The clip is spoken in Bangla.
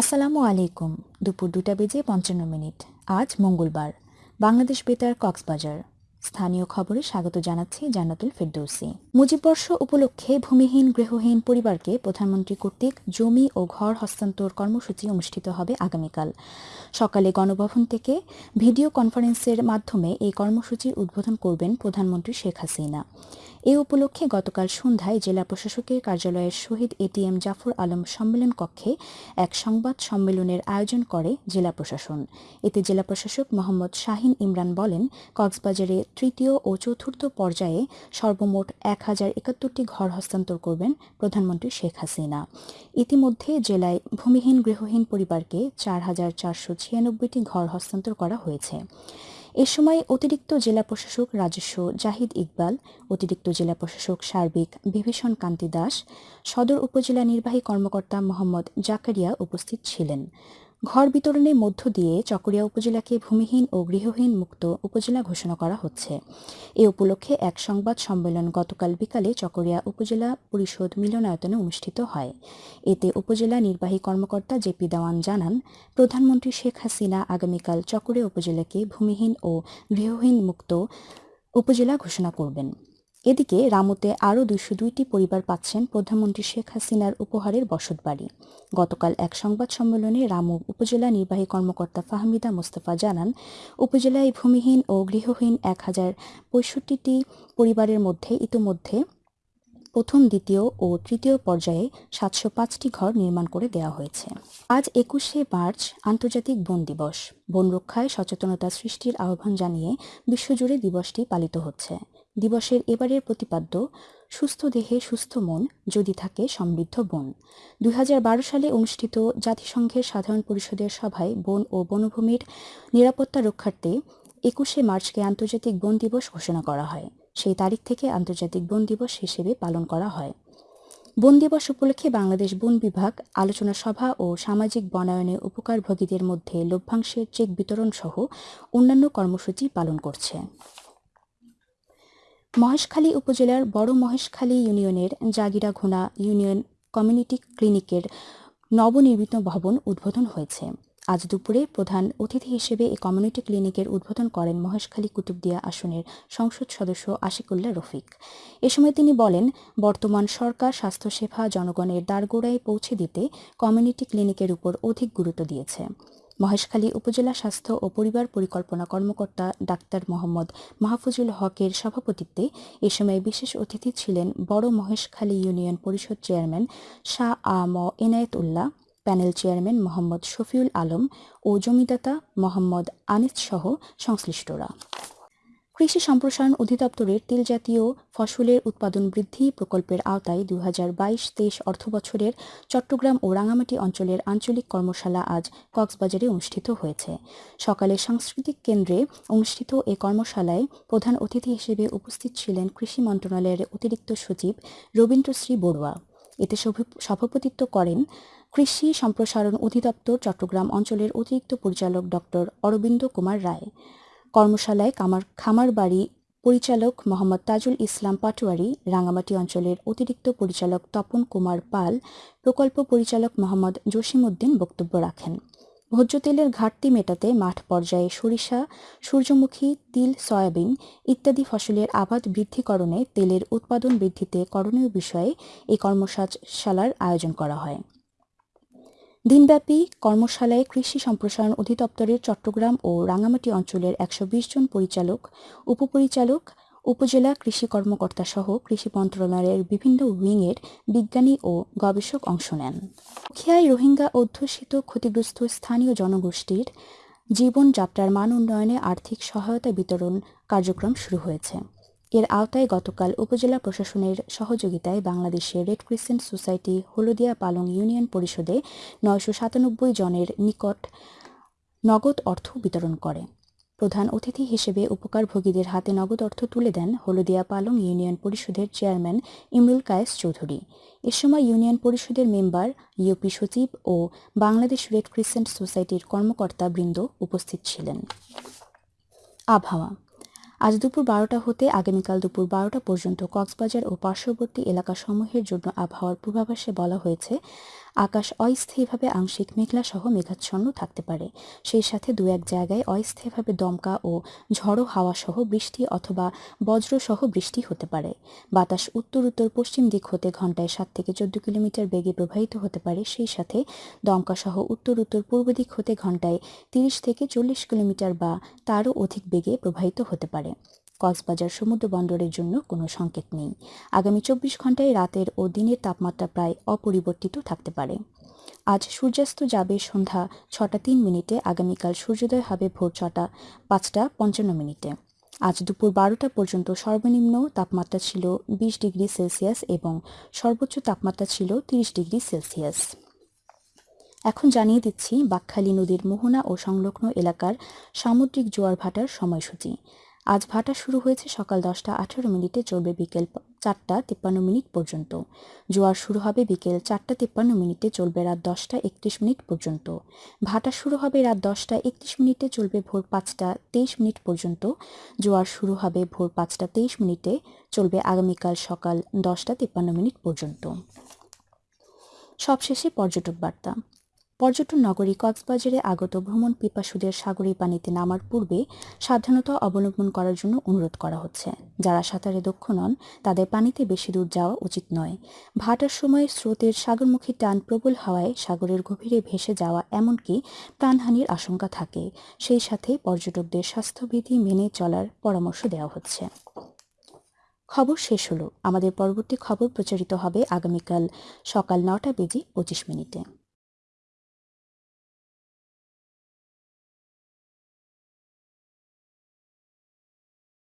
আসসালামু আলাইকুম। দুপুর দুটা বেজে পঞ্চান্ন মিনিট। আজ মঙ্গলবার। বাংলাদেশ বেতার কক্সবাজার। স্থানীয় খবরে স্বাগত জানাচ্ছি জান্নাতুল ফেরদৌসি। মুজিববর্ষ উপলক্ষে ভূমিহীন, গৃহহীন পরিবারকে প্রধানমন্ত্রী কর্তৃক জমি ও ঘর হস্তান্তর কর্মসূচি অনুষ্ঠিত হবে আগামীকাল। সকালে গণভবন থেকে ভিডিও কনফারেন্সের মাধ্যমে এই কর্মসূচির উদ্বোধন করবেন প্রধানমন্ত্রী শেখ হাসিনা। এ উপলক্ষে গতকাল সন্ধ্যায় জেলা প্রশাসকের কার্যালয়ের শহীদ এটিএম জাফর আলম সম্মেলন কক্ষে এক সংবাদ সম্মেলনের আয়োজন করে জেলা প্রশাসন। এতে জেলা প্রশাসক মোহাম্মদ শাহিন ইমরান বলেন, কক্সবাজারে তৃতীয় ও চতুর্থ পর্যায়ে সর্বমোট এক হাজার একাত্তরটি ঘর হস্তান্তর করবেন প্রধানমন্ত্রী শেখ হাসিনা। ইতিমধ্যে জেলায় ভূমিহীন গৃহহীন পরিবারকে চার হাজার চারশো ছিয়ানব্বইটি ঘর হস্তান্তর করা হয়েছে। এ সময় অতিরিক্ত জেলা প্রশাসক রাজস্ব জাহিদ ইকবাল, অতিরিক্ত জেলা প্রশাসক সার্বিক বিভীষণ কান্তি দাস, সদর উপজেলা নির্বাহী কর্মকর্তা মোহাম্মদ জাকারিয়া উপস্থিত ছিলেন। ঘর বিতরণের মধ্য দিয়ে চকরিয়া উপজেলাকে ভূমিহীন ও গৃহহীন মুক্ত উপজেলা ঘোষণা করা হচ্ছে। এ উপলক্ষে এক সংবাদ সম্মেলন গতকাল বিকালে চকরিয়া উপজেলা পরিষদ মিলনায়তনে অনুষ্ঠিত হয়। এতে উপজেলা নির্বাহী কর্মকর্তা জেপি দেওয়ান জানান, প্রধানমন্ত্রী শেখ হাসিনা আগামীকাল চকরিয়া উপজেলাকে ভূমিহীন ও গৃহহীন মুক্ত উপজেলা ঘোষণা করবেন। এদিকে রামুতে আরও দুইশো দুইটি পরিবার পাচ্ছেন প্রধানমন্ত্রী শেখ হাসিনার উপহারের বসতবাড়ি। গতকাল এক সংবাদ সম্মেলনে রামু উপজেলা নির্বাহী কর্মকর্তা ফাহমিদা মোস্তফা জানান, উপজেলায় ভূমিহীন ও গৃহহীন এক হাজার পঁয়ষট্টিটি পরিবারের মধ্যে ইতোমধ্যে প্রথম, দ্বিতীয় ও তৃতীয় পর্যায়ে সাতশো পাঁচটি ঘর নির্মাণ করে দেওয়া হয়েছে। আজ একুশে মার্চ, আন্তর্জাতিক বন দিবস। বন রক্ষায় সচেতনতা সৃষ্টির আহ্বান জানিয়ে বিশ্বজুড়ে দিবসটি পালিত হচ্ছে। দিবসের এবারের প্রতিপাদ্য, সুস্থ দেহে সুস্থ মন, যদি থাকে সমৃদ্ধ বন। দুই হাজার বারো সালে অনুষ্ঠিত জাতিসংঘের সাধারণ পরিষদের সভায় বন ও বনভূমির নিরাপত্তা রক্ষার্থে একুশে মার্চকে আন্তর্জাতিক বন দিবস ঘোষণা করা হয়। সেই তারিখ থেকে আন্তর্জাতিক বন দিবস হিসেবে পালন করা হয়। বন দিবস উপলক্ষে বাংলাদেশ বন বিভাগ, আলোচনা সভা ও সামাজিক বনায়নে উপকারভোগীদের মধ্যে লভ্যাংশের চেক বিতরণ সহ অন্যান্য কর্মসূচি পালন করছে। মহেশখালী উপজেলার বড় মহেশখালী ইউনিয়নের জাগিরা ঘোনা ইউনিয়ন কমিউনিটি ক্লিনিকের নবনির্মিত ভবন উদ্বোধন হয়েছে। আজ দুপুরে প্রধান অতিথি হিসেবে এই কমিউনিটি ক্লিনিকের উদ্বোধন করেন মহেশখালী কুতুবদিয়া আসনের সংসদ সদস্য আশিকুল্লাহ রফিক। এ সময় তিনি বলেন, বর্তমান সরকার স্বাস্থ্যসেবা জনগণের দ্বারগোড়ায় পৌঁছে দিতে কমিউনিটি ক্লিনিকের উপর অধিক গুরুত্ব দিয়েছে। মহেশখালী উপজেলা স্বাস্থ্য ও পরিবার পরিকল্পনা কর্মকর্তা ডাক্তার মোহাম্মদ মাহফুজুল হকের সভাপতিত্বে এ সময় বিশেষ অতিথি ছিলেন বড় Maheshkhali union parishad chairman Shah A M Enayet Ullah panel chairman Mohammad Shafiul Alam ও জমিদাতা মোহাম্মদ আনিস সহ সংশ্লিষ্টরা। কৃষি সম্প্রসারণ অধিদপ্তরের তেলজাতীয় ফসলের উৎপাদন বৃদ্ধি প্রকল্পের আওতায় দুই হাজার বাইশ তেইশ অর্থবছরের চট্টগ্রাম ও রাঙামাটি অঞ্চলের আঞ্চলিক কর্মশালা আজ কক্সবাজারে অনুষ্ঠিত হয়েছে। সকালে সাংস্কৃতিক কেন্দ্রে অনুষ্ঠিত এ কর্মশালায় প্রধান অতিথি হিসেবে উপস্থিত ছিলেন কৃষি মন্ত্রণালয়ের অতিরিক্ত সচিব রবীন্দ্রশ্রী বড়ুয়া। এতে সভাপতিত্ব করেন কৃষি সম্প্রসারণ অধিদপ্তর চট্টগ্রাম অঞ্চলের অতিরিক্ত পরিচালক ডক্টর অরবিন্দ কুমার রায়। কর্মশালায় কামার খামার বাড়ি পরিচালক মোহাম্মদ তাজুল ইসলাম পাটোয়ারি রাঙামাটি অঞ্চলের অতিরিক্ত পরিচালক তপন কুমার পাল, প্রকল্প পরিচালক মোহাম্মদ জসিমউদ্দিন বক্তব্য রাখেন। ভোজ্য তেলের ঘাটতি মেটাতে মাঠ পর্যায়ে সরিষা, সূর্যমুখী, তিল, সয়াবিন ইত্যাদি ফসলের আবাদ বৃদ্ধিকরণে তেলের উৎপাদন বৃদ্ধিতে করণীয় বিষয়ে এই কর্মশালার আয়োজন করা হয়। দিনব্যাপী কর্মশালায় কৃষি সম্প্রসারণ অধিদপ্তরের চট্টগ্রাম ও রাঙামাটি অঞ্চলের একশো বিশ জন পরিচালক, উপপরিচালক, উপজেলা কৃষি কর্মকর্তা সহ কৃষি মন্ত্রণালয়ের বিভিন্ন উইংয়ের বিজ্ঞানী ও গবেষক অংশ নেন। খেয়াই রোহিঙ্গা অধ্যুষিত ক্ষতিগ্রস্ত স্থানীয় জনগোষ্ঠীর জীবনযাত্রার মান উন্নয়নে আর্থিক সহায়তা বিতরণ কার্যক্রম শুরু হয়েছে। এর আওতায় গতকাল উপজেলা প্রশাসনের সহযোগিতায় বাংলাদেশের রেড ক্রিসেন্ট সোসাইটি হলদিয়া পালং ইউনিয়ন পরিষদে নয়শো সাতানব্বই জনের নিকট নগদ অর্থ বিতরণ করে। প্রধান অতিথি হিসেবে উপকারভোগীদের হাতে নগদ অর্থ তুলে দেন হলদিয়া পালং ইউনিয়ন পরিষদের চেয়ারম্যান ইমরুল কায়েস চৌধুরী। এ সময় ইউনিয়ন পরিষদের মেম্বার, ইউপি সচিব ও বাংলাদেশ রেড ক্রিসেন্ট সোসাইটির কর্মকর্তা বৃন্দ উপস্থিত ছিলেন। আবহাওয়া আজ দুপুর বারোটা হতে আগামীকাল দুপুর বারোটা পর্যন্ত কক্সবাজার ও পার্শ্ববর্তী এলাকাসমূহের জন্য আবহাওয়ার পূর্বাভাসে বলা হয়েছে আকাশ অস্থায়ীভাবে আংশিক মেঘলা সহ মেঘাচ্ছন্ন থাকতে পারে। সেই সাথে দু এক জায়গায় অস্থায়ীভাবে দমকা ও ঝড়ো হাওয়া সহ বৃষ্টি অথবা বজ্র সহ বৃষ্টি হতে পারে। বাতাস উত্তর উত্তর পশ্চিম দিক হতে ঘন্টায় সাত থেকে চোদ্দ কিলোমিটার বেগে প্রবাহিত হতে পারে। সেই সাথে দমকা সহ উত্তর উত্তর পূর্ব দিক হতে ঘন্টায় তিরিশ থেকে চল্লিশ কিলোমিটার বা তারও অধিক বেগে প্রবাহিত হতে পারে। কক্সবাজার সমুদ্র বন্দরের জন্য কোনো সংকেত নেই। আগামী চব্বিশ ঘন্টায় রাতের ও দিনের তাপমাত্রা প্রায় অপরিবর্তিত থাকতে পারে। আজ সূর্যাস্ত যাবে সন্ধ্যা ছটা তিন মিনিটে, আগামীকাল সূর্যোদয় হবে ভোর ছটা পাঁচটা পঞ্চান্ন মিনিটে। আজ দুপুর বারোটা পর্যন্ত সর্বনিম্ন তাপমাত্রা ছিল বিশ ডিগ্রি সেলসিয়াস এবং সর্বোচ্চ তাপমাত্রা ছিল তিরিশ ডিগ্রি সেলসিয়াস। এখন জানিয়ে দিচ্ছি, বাকখালী নদীর মোহনা ও সংলগ্ন এলাকার সামুদ্রিক জোয়ার ভাটার সময়সূচি। আজ ভাটা শুরু হয়েছে সকাল দশটা আঠারো মিনিটে চলবে বিকেল চারটা তিপ্পান্ন মিনিট পর্যন্ত। জোয়ার শুরু হবে বিকেল চারটা তিপ্পান্ন মিনিটে চলবে রাত দশটা একত্রিশ মিনিট পর্যন্ত। ভাটা শুরু হবে রাত দশটা একত্রিশ মিনিটে চলবে ভোর পাঁচটা তেইশ মিনিট পর্যন্ত। জোয়ার শুরু হবে ভোর পাঁচটা তেইশ মিনিটে চলবে আগামীকাল সকাল দশটা তিপ্পান্ন মিনিট পর্যন্ত। সবশেষে পর্যটক বার্তা। পর্যটন নগরী কক্সবাজারে আগত ভ্রমণ পিপাসুদের সাগরী পানিতে নামার পূর্বে সাবধানতা অবলম্বন করার জন্য অনুরোধ করা হচ্ছে। যারা সাঁতারে দক্ষ নন, তাদের পানিতে বেশি দূর যাওয়া উচিত নয়। ভাটার সময় স্রোতের সাগরমুখী টান প্রবল হওয়ায় সাগরের গভীরে ভেসে যাওয়া এমনকি প্রাণহানির আশঙ্কা থাকে। সেই সাথে পর্যটকদের স্বাস্থ্যবিধি মেনে চলার পরামর্শ দেওয়া হচ্ছে। খবর শেষ হলো। আমাদের পরবর্তী খবর প্রচারিত হবে আগামীকাল সকাল নটা বেজে পঁচিশ মিনিটে।